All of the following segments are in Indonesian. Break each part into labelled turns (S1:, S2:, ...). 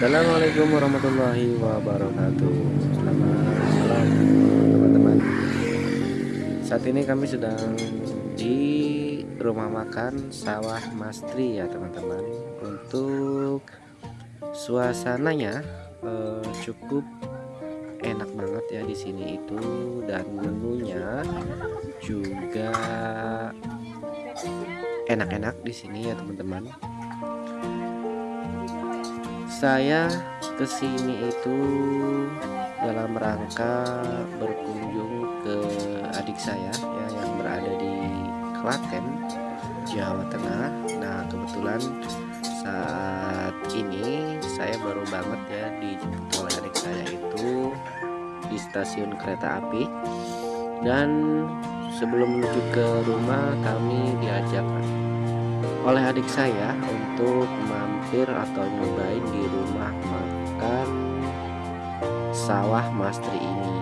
S1: Assalamualaikum warahmatullahi wabarakatuh. Selamat malam teman-teman. Saat ini kami sedang di rumah makan sawah Mastri ya teman-teman. Untuk suasananya eh, cukup enak banget ya di sini itu. Dan menunya juga enak-enak di sini ya teman-teman saya ke sini itu dalam rangka berkunjung ke adik saya ya yang berada di Klaten Jawa Tengah. Nah kebetulan saat ini saya baru banget ya dijemput oleh adik saya itu di stasiun kereta api. Dan sebelum menuju ke rumah kami diajak oleh adik saya untuk mampir atau nyobain di rumah makan sawah Mastri ini.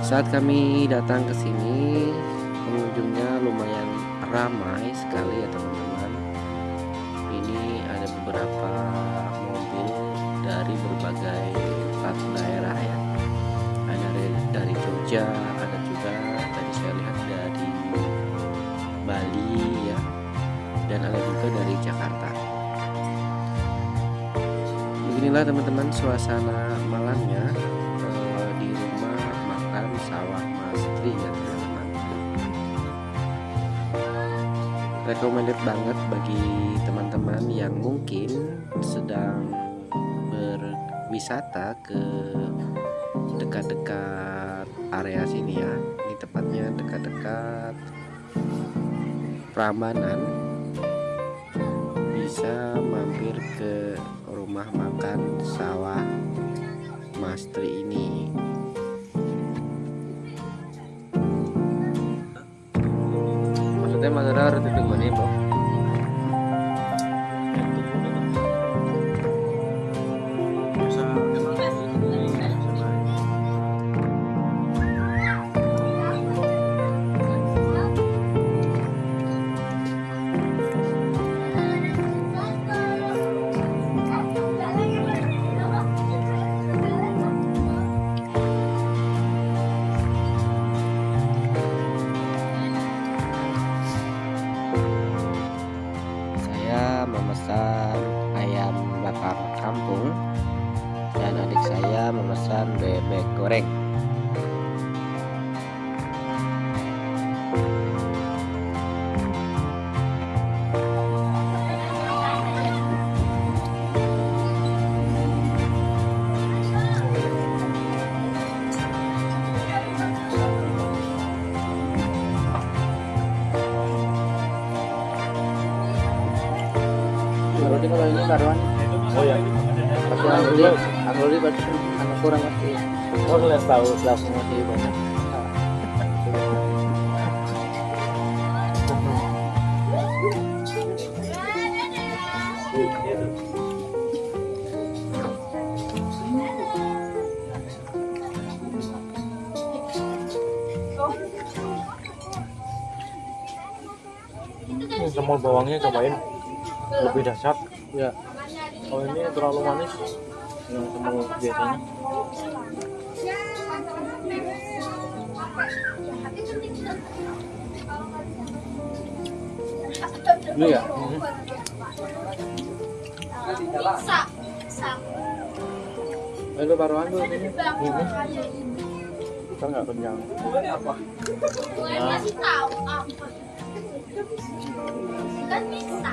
S1: Saat kami datang ke sini, pengunjungnya lumayan ramai sekali ya teman-teman. Ini ada beberapa mobil dari berbagai plat daerah ya. Ada dari Jogja, beginilah teman-teman suasana malamnya eh, di rumah makan sawah Mastri ya teman-teman. Recommended banget bagi teman-teman yang mungkin sedang berwisata ke dekat-dekat area sini ya. Ini tepatnya dekat-dekat Prambanan. Bisa mampir ke rumah makan sawah Mastri ini. Maksudnya Madura harus ditunggu nih bro
S2: karuan
S3: Oh ya.
S2: pasti Angguli, Angguli pasti anak kurang masih
S3: Oh lihat tahu.
S2: langsung masih banyak.
S3: Ini semur bawangnya cobain lebih dahsyat.
S2: Ya,
S3: Kalau ini terlalu manis.
S2: yang semua biasanya. Ini ya, itu karuan tuh ini. Kita nggak kenyang.
S4: Apa? Kan bisa.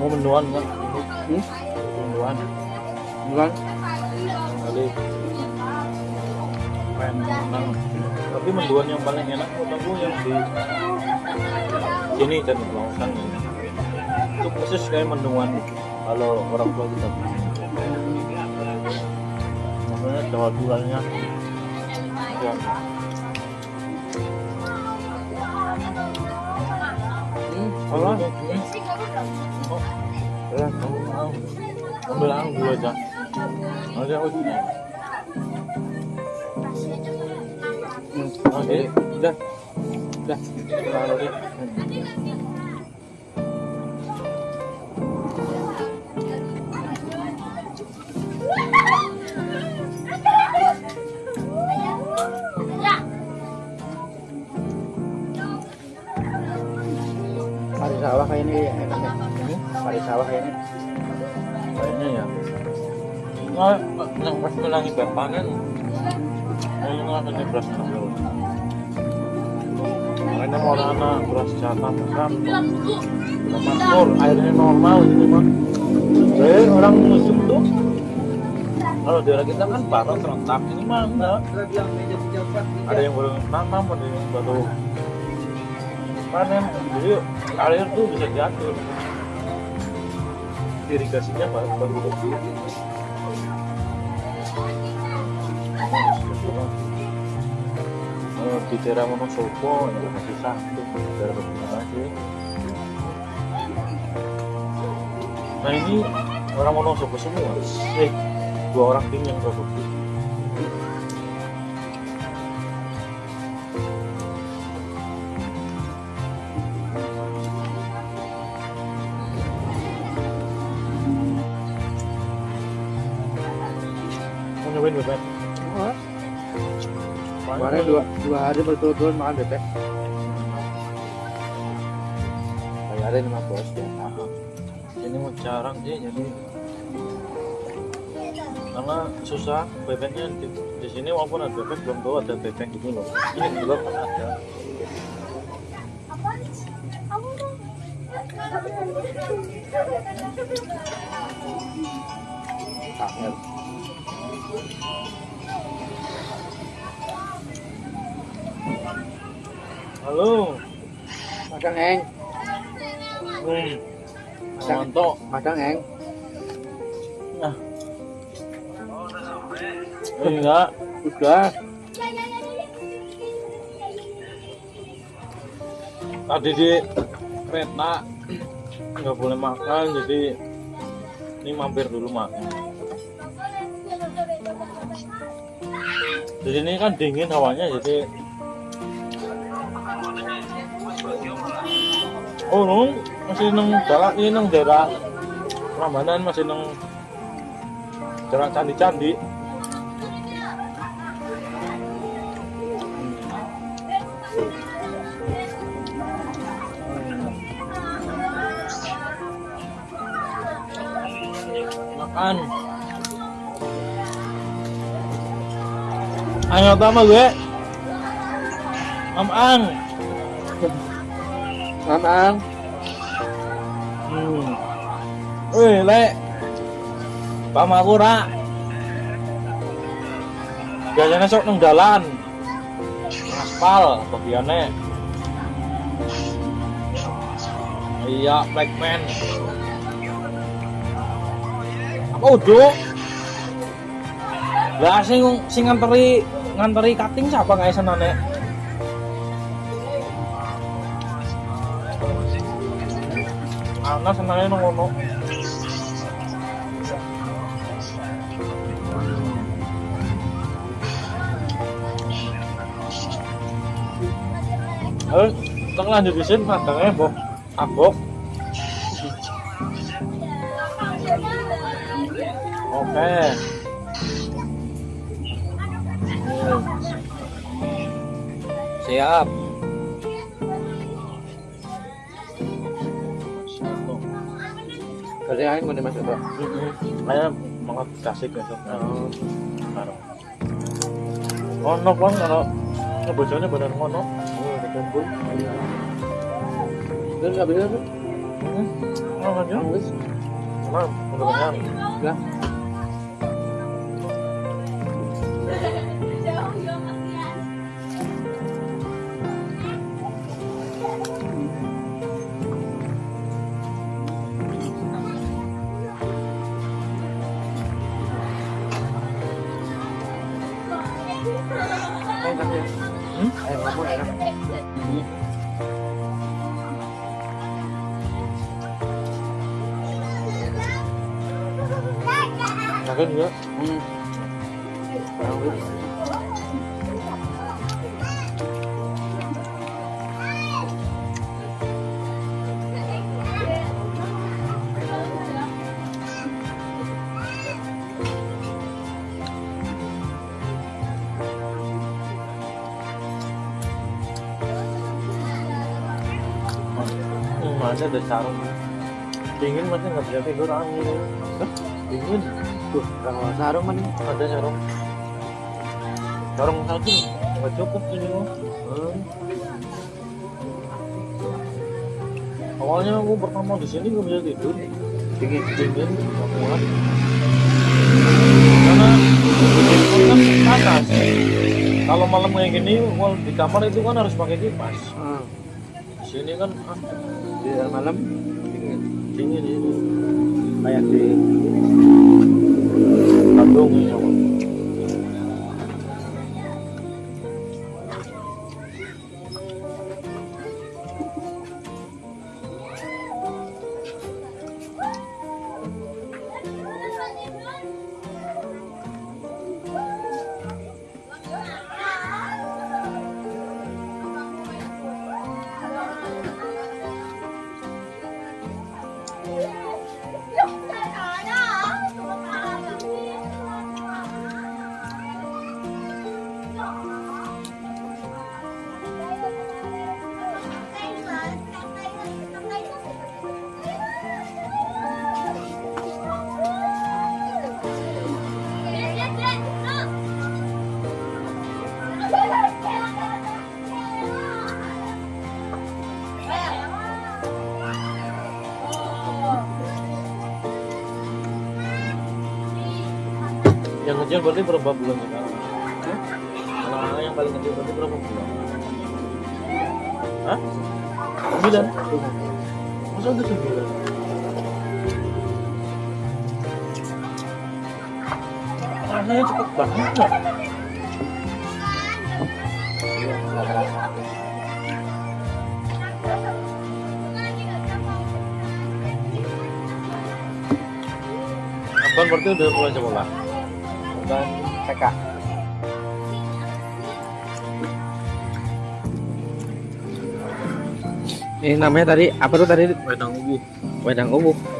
S3: Mau mendoan nggak?
S2: Hmm?
S3: Mendoan. bukan kali menang tapi menduan yang paling enak menurut aku yang di sini dan Lausan itu persis kayak menduan kalau orang tua kita jawa duanya ya apa? Oh, ya, kamu mau dulu aja. Aku dulu. Oke, udah, udah, taruh
S2: sawah kayak ini ya.
S3: Ini
S2: Pari sawah kayak ini.
S3: kayaknya ya. Nah, yang pas menangi panen, ini nggak akan beras ngambil. Makanya mau anak beras jatah besar, makmur, airnya normal ini mah. Eh, orang musim tuh kalau daerah kita kan parah serentak ini mah enggak ada yang baru nanam ada yang baru panen jadi air tuh bisa diatur. Irigasinya baru baru Oh, di daerah Wonosobo itu masih satu. Daerah Bagaimana aja. Nah ini orang Wonosobo semua? Eh dua orang tim yang produksi
S2: dua, hari berturut-turut makan bebek.
S3: bayarin sama bos ya ini mau jarang sih jadi karena susah bebeknya di, di sini walaupun ada bebek belum tahu ada bebek gitu loh ini juga kan ada
S2: Kangen.
S3: Halo
S2: Madang eng,
S3: hmm. mantap
S2: madang eng.
S3: nah enggak
S2: Udah.
S3: tadi di kereta nggak boleh makan jadi ini mampir dulu makan di sini kan dingin hawanya jadi oh no, masih neng daerah ini neng daerah Prambanan masih neng daerah candi-candi. Makan. Ayo tama gue Am-ang
S2: Mamang.
S3: hmm. Wih, lek Pamakura Biasanya sok nang dalan Aspal bagiannya Iya, Blackman Apa udah? Lah sing sing nganteri nganteri cutting siapa guys senane? Ana senane nang ngono. Ayo, kita lanjut di sini madangnya, Boh. Abok. Oke. Hmm. Siap.
S2: Kasih angin mau dimasuk tuh.
S3: Saya mau kasih ke sana. Oh, no, bang, kalau benar ngono. Oh, ada kumpul.
S2: Terus nggak bisa tuh.
S3: Hmm, oh, aja.
S2: Wis.
S3: Nah, udah kenyang.
S2: Udah.
S3: Hmm?
S2: Air lemon enak.
S3: Sakit juga.
S2: Hmm. Tahu.
S3: Hmm, ada ada sarung. Dingin masih nggak bisa tidur angin. Dingin.
S2: Tuh, kalau sarung kan.
S3: Ada sarung. Sarung satu nggak cukup mah.
S2: Hmm.
S3: Awalnya aku pertama di sini nggak bisa tidur.
S2: Dingin.
S3: Dingin, nggak kuat. Karena kan panas. Kalau malam kayak gini, di kamar itu kan harus pakai kipas.
S2: Hmm.
S3: Sini kan ah,
S2: Di malam dingin.
S3: dingin ini.
S2: Kayak di
S3: Bandung ya. Yang kecil berarti berapa bulan sekarang? Anak-anak yang paling kecil berarti berapa bulan? Hah? Sembilan? Masa udah sembilan? Rasanya cepet banget ya? Abang berarti udah mulai sekolah?
S2: Dan TK. Ini namanya tadi apa tuh tadi?
S3: Wedang ubu
S2: Wedang ubuh.